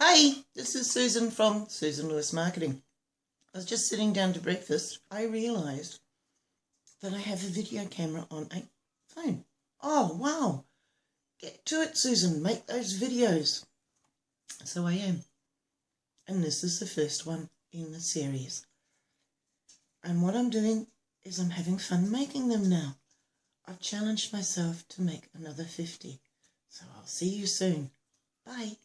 Hey, this is Susan from Susan Lewis Marketing. I was just sitting down to breakfast. I realised that I have a video camera on a phone. Oh, wow. Get to it, Susan. Make those videos. So I am. And this is the first one in the series. And what I'm doing is I'm having fun making them now. I've challenged myself to make another 50. So I'll see you soon. Bye.